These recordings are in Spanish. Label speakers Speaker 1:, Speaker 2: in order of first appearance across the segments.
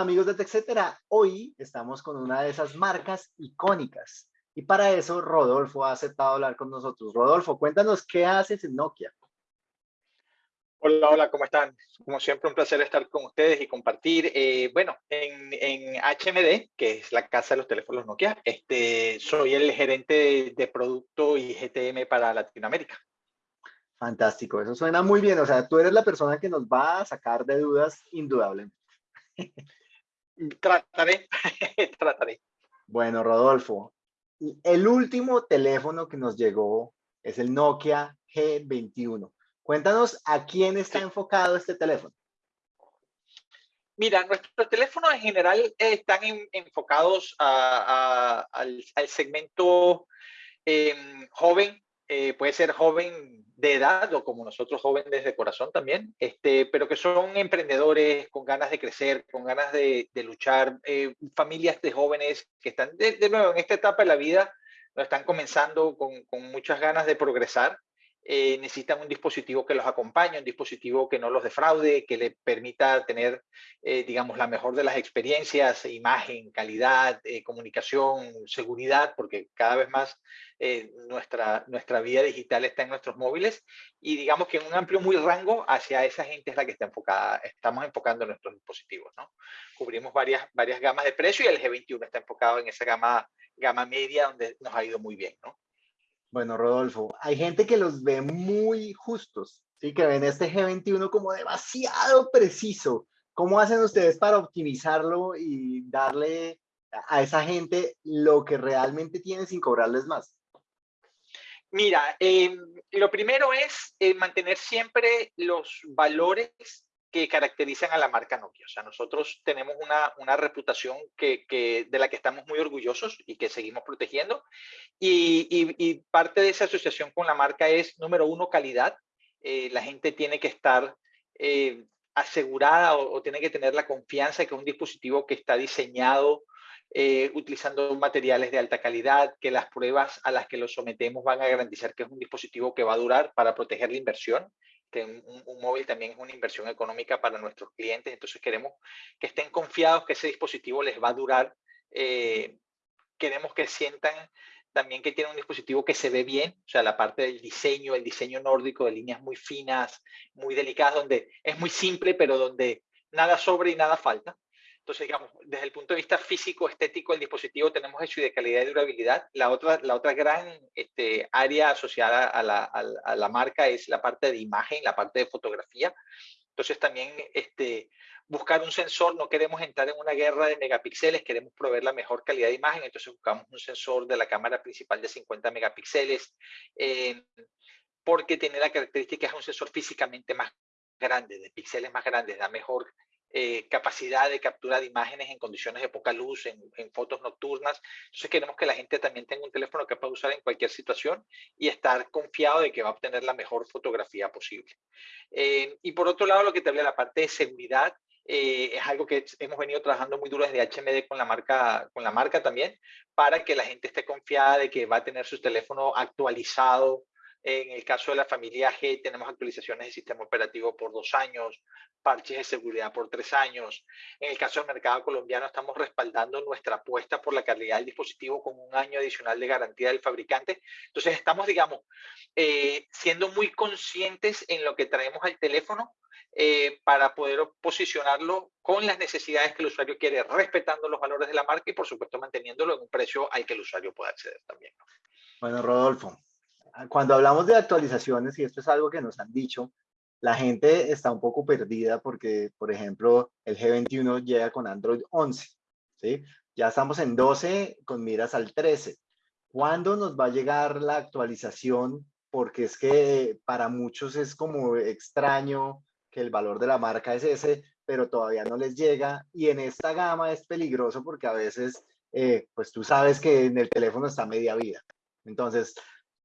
Speaker 1: Hola amigos de TechCetera, hoy estamos con una de esas marcas icónicas y para eso Rodolfo ha aceptado hablar con nosotros. Rodolfo, cuéntanos qué haces en Nokia.
Speaker 2: Hola, hola, ¿cómo están? Como siempre, un placer estar con ustedes y compartir. Eh, bueno, en, en, HMD, que es la casa de los teléfonos Nokia, este, soy el gerente de, de producto y GTM para Latinoamérica.
Speaker 1: Fantástico, eso suena muy bien. O sea, tú eres la persona que nos va a sacar de dudas indudablemente.
Speaker 2: trataré, trataré.
Speaker 1: Bueno, Rodolfo, el último teléfono que nos llegó es el Nokia G21. Cuéntanos a quién está enfocado este teléfono.
Speaker 2: Mira, nuestros teléfonos en general están enfocados al, segmento em, joven, eh, puede ser joven de edad o como nosotros jóvenes de corazón también, este, pero que son emprendedores con ganas de crecer, con ganas de, luchar, eh, familias de jóvenes que están de, nuevo en esta etapa de la vida, están comenzando con, con muchas ganas de progresar eh, necesitan un dispositivo que los acompañe, un dispositivo que no los defraude, que le permita tener, eh, digamos, la mejor de las experiencias, imagen, calidad, eh, comunicación, seguridad, porque cada vez más nuestra, nuestra vida digital está en nuestros móviles y digamos que en un amplio muy rango hacia esa gente es la que está enfocada, estamos enfocando nuestros dispositivos, ¿no? Cubrimos varias, varias gamas de precio y el G21 está enfocado en esa gama, gama media donde nos ha ido muy bien, ¿no?
Speaker 1: Bueno, Rodolfo, hay gente que los ve muy justos, ¿sí? que ven este G21 como demasiado preciso. ¿Cómo hacen ustedes para optimizarlo y darle a esa gente lo que realmente tiene sin cobrarles más?
Speaker 2: Mira, em, lo primero es eh, mantener siempre los valores que caracterizan a la marca Nokia. O sea, nosotros tenemos una, una reputación que, que, de la que estamos muy orgullosos y que seguimos protegiendo. Y, y, parte de esa asociación con la marca es, número uno, calidad. Eh, la gente tiene que estar eh, asegurada o, tiene que tener la confianza de que es un dispositivo que está diseñado eh, utilizando materiales de alta calidad, que las pruebas a las que lo sometemos van a garantizar que es un dispositivo que va a durar para proteger la inversión que un, móvil también es una inversión económica para nuestros clientes, entonces queremos que estén confiados que ese dispositivo les va a durar. Eh, queremos que sientan también que tiene un dispositivo que se ve bien, o sea, la parte del diseño, el diseño nórdico de líneas muy finas, muy delicadas, donde es muy simple, pero donde nada sobra y nada falta. Entonces, digamos, desde el punto de vista físico, estético, el dispositivo tenemos hecho y de calidad y durabilidad. La otra, la otra gran este, área asociada a la, a, la, marca es la parte de imagen, la parte de fotografía. Entonces, también este, buscar un sensor, no queremos entrar en una guerra de megapíxeles, queremos proveer la mejor calidad de imagen, entonces buscamos un sensor de la cámara principal de 50 megapíxeles, eh, porque tiene la característica es un sensor físicamente más grande, de píxeles más grandes, da mejor eh, capacidad de captura de imágenes en condiciones de poca luz, en, fotos nocturnas. Entonces queremos que la gente también tenga un teléfono que pueda usar en cualquier situación y estar confiado de que va a obtener la mejor fotografía posible. Eh, y por otro lado, lo que te habla la parte de seguridad, eh, es algo que hemos venido trabajando muy duro desde HMD con la, marca, con la marca también, para que la gente esté confiada de que va a tener su teléfono actualizado en el caso de la familia G tenemos actualizaciones de sistema operativo por dos años, parches de seguridad por tres años. En el caso del mercado colombiano estamos respaldando nuestra apuesta por la calidad del dispositivo con un año adicional de garantía del fabricante. Entonces estamos, digamos, eh, siendo muy conscientes en lo que traemos al teléfono eh, para poder posicionarlo con las necesidades que el usuario quiere, respetando los valores de la marca y por supuesto manteniéndolo en un precio al que el usuario pueda acceder también.
Speaker 1: Bueno, Rodolfo, cuando hablamos de actualizaciones, y esto es algo que nos han dicho, la gente está un poco perdida porque, por ejemplo, el G21 llega con Android 11, ¿sí? Ya estamos en 12 con miras al 13. ¿Cuándo nos va a llegar la actualización? Porque es que para muchos es como extraño que el valor de la marca es ese, pero todavía no les llega. Y en esta gama es peligroso porque a veces, eh, pues tú sabes que en el teléfono está media vida. Entonces,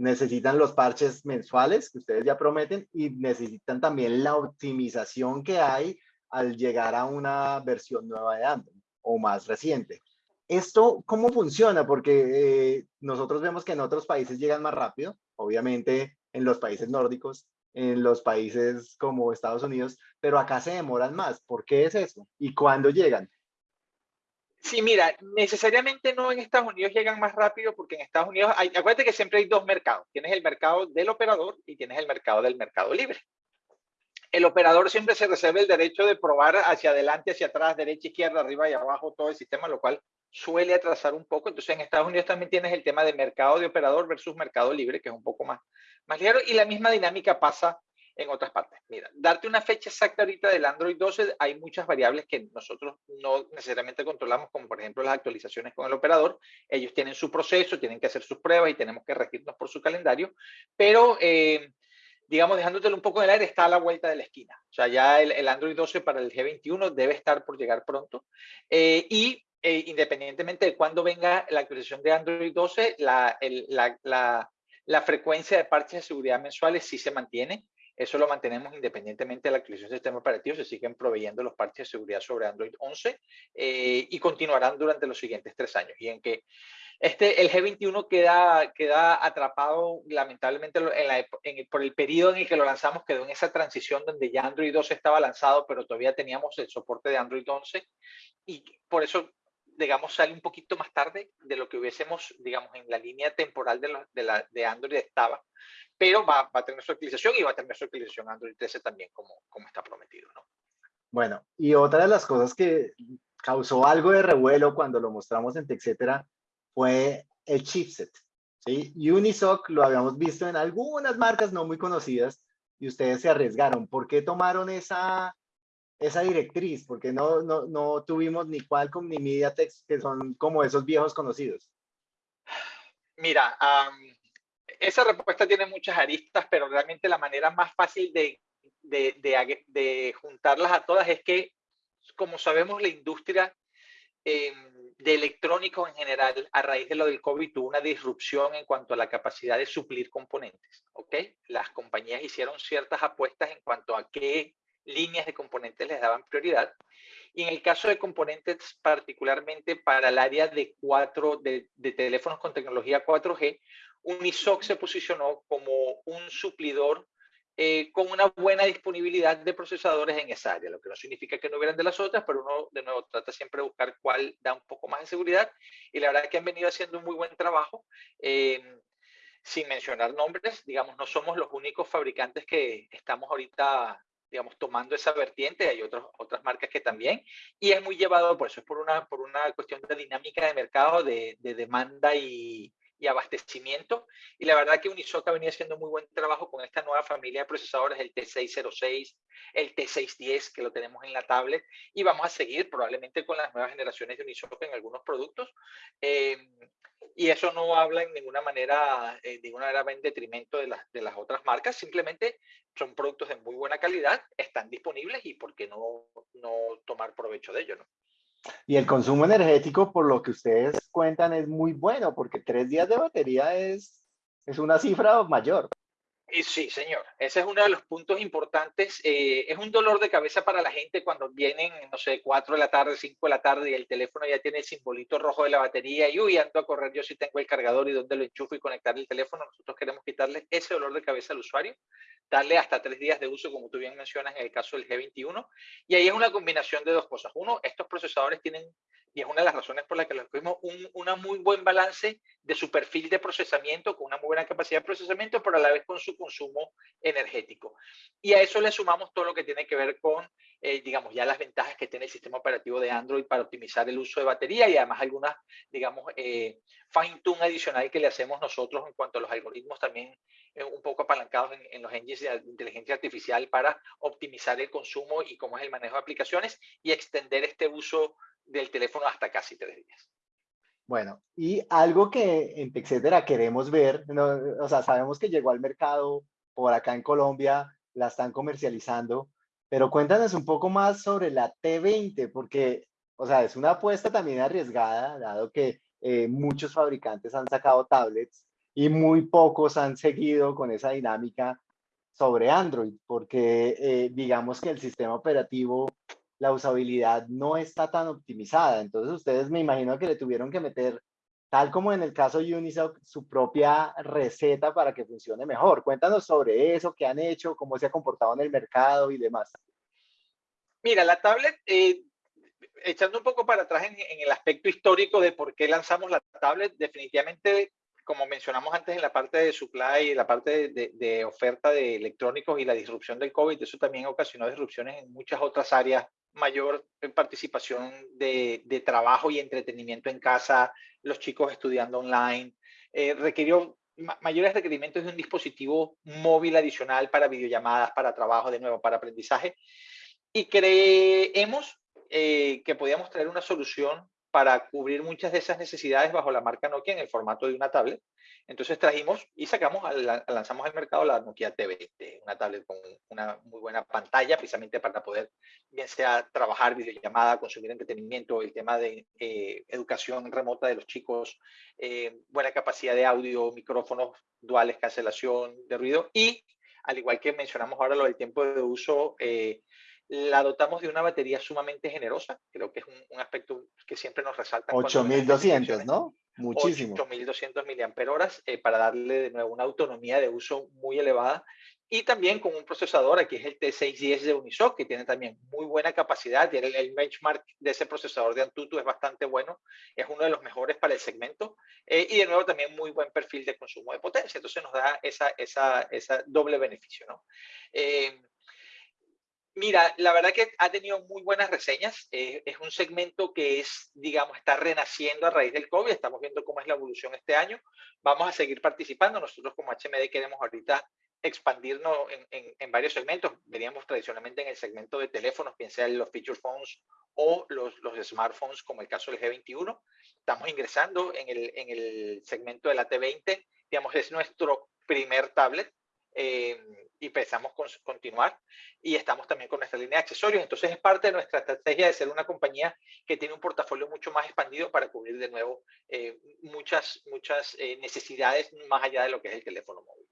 Speaker 1: necesitan los parches mensuales que ustedes ya prometen y necesitan también la optimización que hay al llegar a una versión nueva de Android o más reciente. ¿Esto cómo funciona? Porque eh, nosotros vemos que en otros países llegan más rápido, obviamente en los países nórdicos, en los países como Estados Unidos, pero acá se demoran más. ¿Por qué es eso? ¿Y cuándo llegan?
Speaker 2: Sí, mira, necesariamente no en Estados Unidos llegan más rápido porque en Estados Unidos, acuérdate que siempre hay dos mercados. Tienes el mercado del operador y tienes el mercado del mercado libre. El operador siempre se reserva el derecho de probar hacia adelante, hacia atrás, derecha, izquierda, arriba y abajo todo el sistema, lo cual suele atrasar un poco. Entonces en Estados Unidos también tienes el tema de mercado de operador versus mercado libre, que es un poco más, más ligero. Y la misma dinámica pasa en otras partes. Mira, darte una fecha exacta ahorita del Android 12, hay muchas variables que nosotros no necesariamente controlamos, como por ejemplo las actualizaciones con el operador. Ellos tienen su proceso, tienen que hacer sus pruebas y tenemos que regirnos por su calendario, pero eh, digamos, dejándotelo un poco en el aire, está a la vuelta de la esquina. O sea, ya el, Android 12 para el G21 debe estar por llegar pronto. Eh, y eh, independientemente de cuándo venga la actualización de Android 12, la, la, la, la, frecuencia de parches de seguridad mensuales sí se mantiene. Eso lo mantenemos independientemente de la actualización del sistema operativo. Se siguen proveyendo los parches de seguridad sobre Android 11 eh, y continuarán durante los siguientes tres años. Y en que este, el G21 queda, queda atrapado, lamentablemente, en por el periodo en el que lo lanzamos, quedó en esa transición donde ya Android 12 estaba lanzado, pero todavía teníamos el soporte de Android 11. Y por eso digamos, sale un poquito más tarde de lo que hubiésemos, digamos, en la línea temporal de, de, la, de Android estaba, pero va, va, a tener su actualización y va a tener su actualización Android 13 también, como, como está prometido, ¿no?
Speaker 1: Bueno, y otra de las cosas que causó algo de revuelo cuando lo mostramos en TechCetera fue el chipset. ¿sí? Unisoc lo habíamos visto en algunas marcas no muy conocidas y ustedes se arriesgaron. ¿Por qué tomaron esa, esa directriz, porque no, no, no tuvimos ni Qualcomm ni MediaTek, que son como esos viejos conocidos.
Speaker 2: Mira, esa respuesta tiene muchas aristas, pero realmente la manera más fácil de, de, de, de juntarlas a todas es que, como sabemos, la industria eh, de electrónicos en general, a raíz de lo del COVID, tuvo una disrupción en cuanto a la capacidad de suplir componentes. ¿ok? Las compañías hicieron ciertas apuestas en cuanto a qué líneas de componentes les daban prioridad. Y en el caso de componentes, particularmente para el área de, cuatro, de, teléfonos con tecnología 4G, Unisoc se posicionó como un suplidor eh, con una buena disponibilidad de procesadores en esa área, lo que no significa que no hubieran de las otras, pero uno de nuevo trata siempre de buscar cuál da un poco más de seguridad. Y la verdad que han venido haciendo un muy buen trabajo. Eh, sin mencionar nombres, digamos, no somos los únicos fabricantes que estamos ahorita digamos, tomando esa vertiente, hay otros, otras marcas que también, y es muy llevado, por eso es por una, por una cuestión de dinámica de mercado, de, de demanda y, y, abastecimiento, y la verdad que Unisoca venía haciendo muy buen trabajo con esta nueva familia de procesadores, el T606, el T610, que lo tenemos en la tablet, y vamos a seguir probablemente con las nuevas generaciones de Unisoca en algunos productos, eh, y eso no habla en ninguna manera, eh, de ninguna manera en detrimento de, las de las otras marcas, simplemente son productos de muy buena calidad, están disponibles y por qué no, no tomar provecho de ello, ¿no?
Speaker 1: Y el consumo energético, por lo que ustedes cuentan, es muy bueno, porque tres días de batería es, es una cifra mayor.
Speaker 2: Sí, señor. Ese es uno de los puntos importantes. Eh, es un dolor de cabeza para la gente cuando vienen, no sé, 4 de la tarde, 5 de la tarde y el teléfono ya tiene el simbolito rojo de la batería y uy, ando a correr yo si tengo el cargador y dónde lo enchufo y conectar el teléfono. Nosotros queremos quitarle ese dolor de cabeza al usuario, darle hasta tres días de uso, como tú bien mencionas en el caso del G21. Y ahí es una combinación de dos cosas. Uno, estos procesadores tienen y es una de las razones por las que los tuvimos un una muy buen balance de su perfil de procesamiento, con una muy buena capacidad de procesamiento, pero a la vez con su consumo energético. Y a eso le sumamos todo lo que tiene que ver con, eh, digamos, ya las ventajas que tiene el sistema operativo de Android para optimizar el uso de batería y además algunas, digamos, eh, fine tune adicional que le hacemos nosotros en cuanto a los algoritmos también eh, un poco apalancados en, en, los engines de inteligencia artificial para optimizar el consumo y cómo es el manejo de aplicaciones y extender este uso del teléfono hasta casi tres días.
Speaker 1: Bueno, y algo que en TechCetera queremos ver, o sea, sabemos que llegó al mercado por acá en Colombia, la están comercializando, pero cuéntanos un poco más sobre la T20, porque, o sea, es una apuesta también arriesgada, dado que eh, muchos fabricantes han sacado tablets y muy pocos han seguido con esa dinámica sobre Android, porque eh, digamos que el sistema operativo la usabilidad no está tan optimizada. Entonces ustedes me imagino que le tuvieron que meter, tal como en el caso de Unisoc, su propia receta para que funcione mejor. Cuéntanos sobre eso, qué han hecho, cómo se ha comportado en el mercado y demás.
Speaker 2: Mira, la tablet, eh, echando un poco para atrás en, el aspecto histórico de por qué lanzamos la tablet, definitivamente, como mencionamos antes en la parte de supply, la parte de, oferta de electrónicos y la disrupción del COVID, eso también ocasionó disrupciones en muchas otras áreas, mayor participación de, trabajo y entretenimiento en casa, los chicos estudiando online, eh, requirió mayores requerimientos de un dispositivo móvil adicional para videollamadas, para trabajo, de nuevo, para aprendizaje. Y creemos eh, que podíamos traer una solución para cubrir muchas de esas necesidades bajo la marca Nokia en el formato de una tablet. Entonces trajimos y sacamos, lanzamos al mercado la Nokia T20, una tablet con una muy buena pantalla, precisamente para poder, bien sea trabajar videollamada, consumir entretenimiento, el tema de eh, educación remota de los chicos, eh, buena capacidad de audio, micrófonos duales, cancelación de ruido y, al igual que mencionamos ahora lo del tiempo de uso, la dotamos de una batería sumamente generosa, creo que es un, aspecto que siempre nos resalta.
Speaker 1: 8200, ¿no? Muchísimo.
Speaker 2: 8200 mAh eh, para darle de nuevo una autonomía de uso muy elevada y también con un procesador, aquí es el T610 de Unisoc, que tiene también muy buena capacidad, y el, benchmark de ese procesador de Antutu es bastante bueno, es uno de los mejores para el segmento, eh, y de nuevo también muy buen perfil de consumo de potencia, entonces nos da esa, esa, esa doble beneficio, ¿no? Eh, Mira, la verdad que ha tenido muy buenas reseñas. Eh, es un segmento que es, digamos, está renaciendo a raíz del COVID. Estamos viendo cómo es la evolución este año. Vamos a seguir participando. Nosotros como HMD queremos ahorita expandirnos en, varios segmentos. Veníamos tradicionalmente en el segmento de teléfonos, bien sea los feature phones o los, los smartphones, como el caso del G21. Estamos ingresando en el, en el segmento de la T20. Digamos, es nuestro primer tablet. Eh, y pensamos continuar y estamos también con nuestra línea de accesorios. Entonces es parte de nuestra estrategia de ser una compañía que tiene un portafolio mucho más expandido para cubrir de nuevo eh, muchas, muchas eh, necesidades más allá de lo que es el teléfono móvil.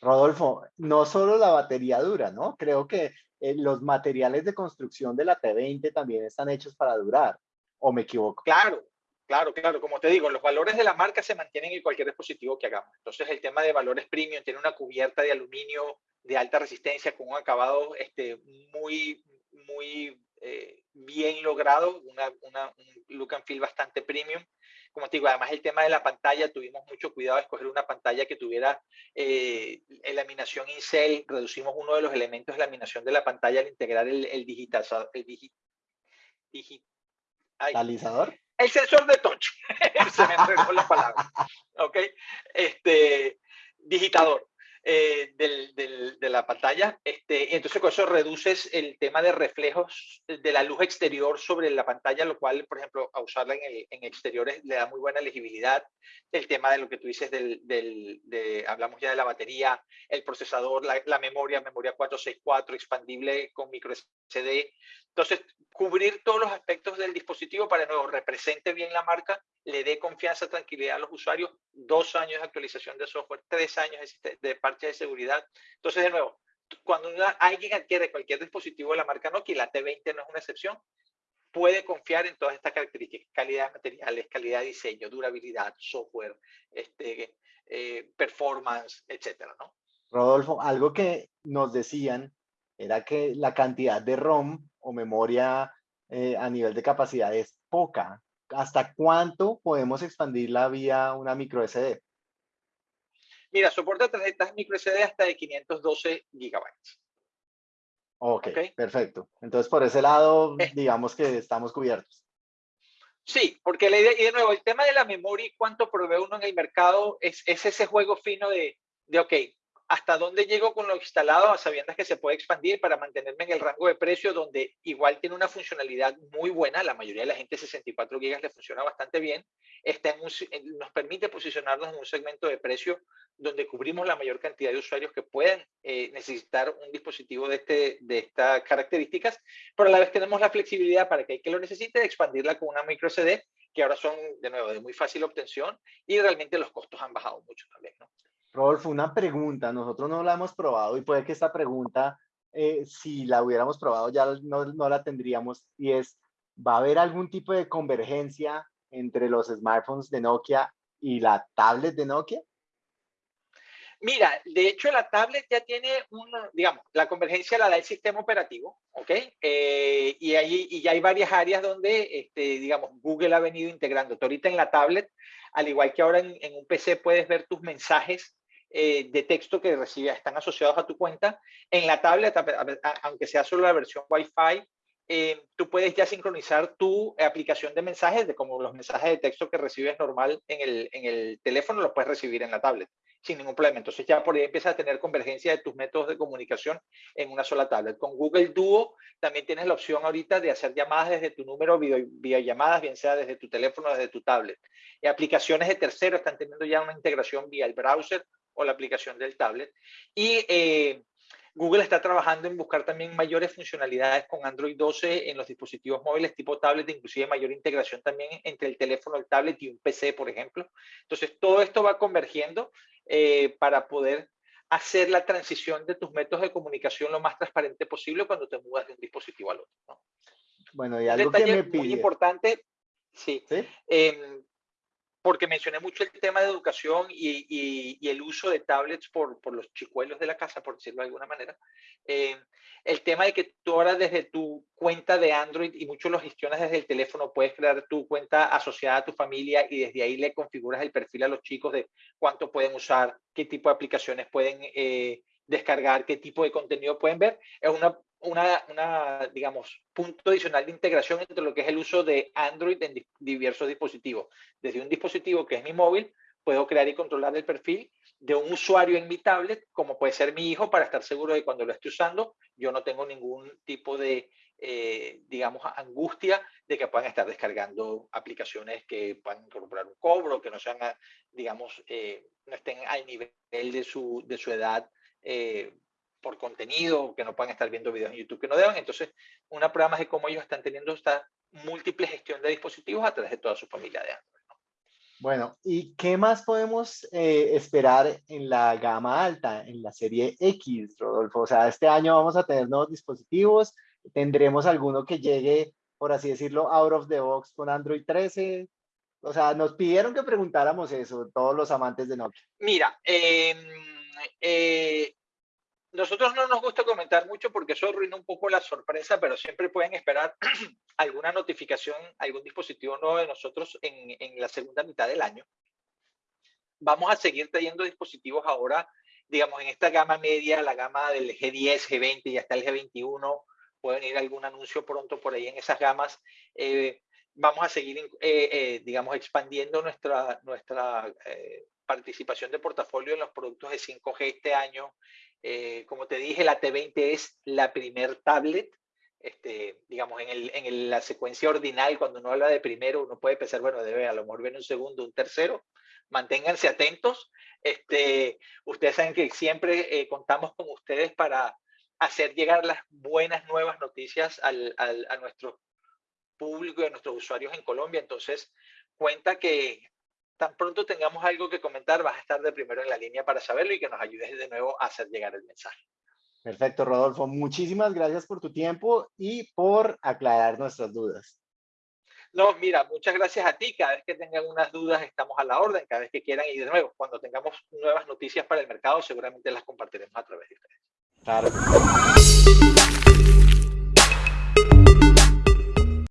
Speaker 1: Rodolfo, no solo la batería dura, ¿no? Creo que eh, los materiales de construcción de la T20 también están hechos para durar, ¿o me equivoco?
Speaker 2: Claro, Claro, claro, como te digo, los valores de la marca se mantienen en cualquier dispositivo que hagamos. Entonces, el tema de valores premium tiene una cubierta de aluminio de alta resistencia con un acabado este, muy, muy eh, bien logrado, una, un look and feel bastante premium. Como te digo, además el tema de la pantalla, tuvimos mucho cuidado de escoger una pantalla que tuviera eh, laminación incel, reducimos uno de los elementos de laminación de la pantalla al integrar el
Speaker 1: digitalizador.
Speaker 2: El sensor de touch, se me entregó la palabra, ¿ok? Este, digitador. Eh, de la pantalla. Este, y entonces con eso reduces el tema de reflejos de la luz exterior sobre la pantalla, lo cual, por ejemplo, a usarla en, en exteriores le da muy buena legibilidad. El tema de lo que tú dices, del, del de, hablamos ya de la batería, el procesador, la, la memoria, memoria 464, expandible con micro Entonces, cubrir todos los aspectos del dispositivo para que nuevo represente bien la marca, le dé confianza, tranquilidad a los usuarios, dos años de actualización de software, tres años de parche de seguridad. Entonces, de nuevo, cuando alguien adquiere cualquier dispositivo de la marca Nokia, la T20 no es una excepción, puede confiar en todas estas características, calidad de materiales, calidad de diseño, durabilidad, software, este, eh, performance, etcétera, ¿no?
Speaker 1: Rodolfo, algo que nos decían era que la cantidad de ROM o memoria eh, a nivel de capacidad es poca. ¿Hasta cuánto podemos expandirla vía una micro SD?
Speaker 2: Mira, soporta tarjetas micro SD hasta de 512 gigabytes.
Speaker 1: Ok, perfecto. Entonces, por ese lado, eh. digamos que estamos cubiertos.
Speaker 2: Sí, porque la idea, y de nuevo, el tema de la memoria y cuánto provee uno en el mercado es, es ese juego fino de, de, ok, hasta dónde llego con lo instalado a sabiendas que se puede expandir para mantenerme en el rango de precio donde igual tiene una funcionalidad muy buena, la mayoría de la gente 64 gigas le funciona bastante bien, está en nos permite posicionarnos en un segmento de precio donde cubrimos la mayor cantidad de usuarios que pueden eh, necesitar un dispositivo de, este, de estas características, pero a la vez tenemos la flexibilidad para que el que lo necesite expandirla con una micro SD que ahora son de nuevo de muy fácil obtención y realmente los costos han bajado mucho también. ¿no?
Speaker 1: Rodolfo, una pregunta. Nosotros no la hemos probado y puede que esta pregunta, eh, si la hubiéramos probado, ya no, no, la tendríamos. Y es, ¿va a haber algún tipo de convergencia entre los smartphones de Nokia y la tablet de Nokia?
Speaker 2: Mira, de hecho la tablet ya tiene un, digamos, la convergencia la da el sistema operativo, ¿ok? Eh, y, ahí, y ya hay varias áreas donde, este, digamos, Google ha venido integrando. ahorita en la tablet, al igual que ahora en, un PC puedes ver tus mensajes eh, de texto que recibes, están asociados a tu cuenta. En la tablet, aunque sea solo la versión Wi-Fi, eh, tú puedes ya sincronizar tu aplicación de mensajes, de como los mensajes de texto que recibes normal en el, en el teléfono, los puedes recibir en la tablet sin ningún problema. Entonces ya por ahí empiezas a tener convergencia de tus métodos de comunicación en una sola tablet. Con Google Duo también tienes la opción ahorita de hacer llamadas desde tu número, vía llamadas, bien sea desde tu teléfono desde tu tablet. Y aplicaciones de terceros están teniendo ya una integración vía el browser o la aplicación del tablet. Y eh, Google está trabajando en buscar también mayores funcionalidades con Android 12 en los dispositivos móviles tipo tablet, inclusive mayor integración también entre el teléfono, el tablet y un PC, por ejemplo. Entonces, todo esto va convergiendo eh, para poder hacer la transición de tus métodos de comunicación lo más transparente posible cuando te mudas de un dispositivo al otro.
Speaker 1: Bueno, y algo que me pide.
Speaker 2: muy importante, sí, ¿Sí? Em, porque mencioné mucho el tema de educación y, el uso de tablets por, los chicuelos de la casa, por decirlo de alguna manera. Eh, el tema de que tú ahora desde tu cuenta de Android y muchos lo gestionas desde el teléfono, puedes crear tu cuenta asociada a tu familia y desde ahí le configuras el perfil a los chicos de cuánto pueden usar, qué tipo de aplicaciones pueden eh, descargar, qué tipo de contenido pueden ver. Es una una, digamos, punto adicional de integración entre lo que es el uso de Android en diversos dispositivos. Desde un dispositivo que es mi móvil, puedo crear y controlar el perfil de un usuario en mi tablet, como puede ser mi hijo, para estar seguro de cuando lo esté usando, yo no tengo ningún tipo de, eh, digamos, angustia de que puedan estar descargando aplicaciones que puedan incorporar un cobro, que no sean, digamos, eh, no estén al nivel de su, de su edad eh, por contenido, que no puedan estar viendo videos en YouTube que no deban. Entonces, una prueba más de cómo ellos están teniendo esta múltiple gestión de dispositivos a través de toda su familia de Android.
Speaker 1: Bueno, ¿y qué más podemos eh, esperar en la gama alta, en la serie X, Rodolfo? O sea, este año vamos a tener nuevos dispositivos, tendremos alguno que llegue, por así decirlo, out of the box con Android 13. O sea, nos pidieron que preguntáramos eso, todos los amantes de Nokia.
Speaker 2: Mira, eh, eh, nosotros no nos gusta comentar mucho porque eso arruina un poco la sorpresa, pero siempre pueden esperar alguna notificación, algún dispositivo nuevo de nosotros en, en, la segunda mitad del año. Vamos a seguir trayendo dispositivos ahora, digamos, en esta gama media, la gama del G10, G20 y hasta el G21. Pueden ir algún anuncio pronto por ahí en esas gamas. Eh, vamos a seguir, eh, eh, digamos, expandiendo nuestra, nuestra participación de portafolio en los productos de 5G este año. Eh, como te dije, la T20 es la primer tablet. Este, digamos, en, el, en la secuencia ordinal, cuando uno habla de primero, uno puede pensar, bueno, debe a lo mejor viene un segundo, un tercero. Manténganse atentos. Este, ustedes saben que siempre eh, contamos con ustedes para hacer llegar las buenas nuevas noticias al, al, a nuestro público y a nuestros usuarios en Colombia. Entonces, cuenta que tan pronto tengamos algo que comentar, vas a estar de primero en la línea para saberlo y que nos ayudes de nuevo a hacer llegar el mensaje.
Speaker 1: Perfecto, Rodolfo. Muchísimas gracias por tu tiempo y por aclarar nuestras dudas.
Speaker 2: No, mira, muchas gracias a ti. Cada vez que tengan unas dudas, estamos a la orden. Cada vez que quieran y de nuevo, cuando tengamos nuevas noticias para el mercado, seguramente las compartiremos a través de ustedes. Claro.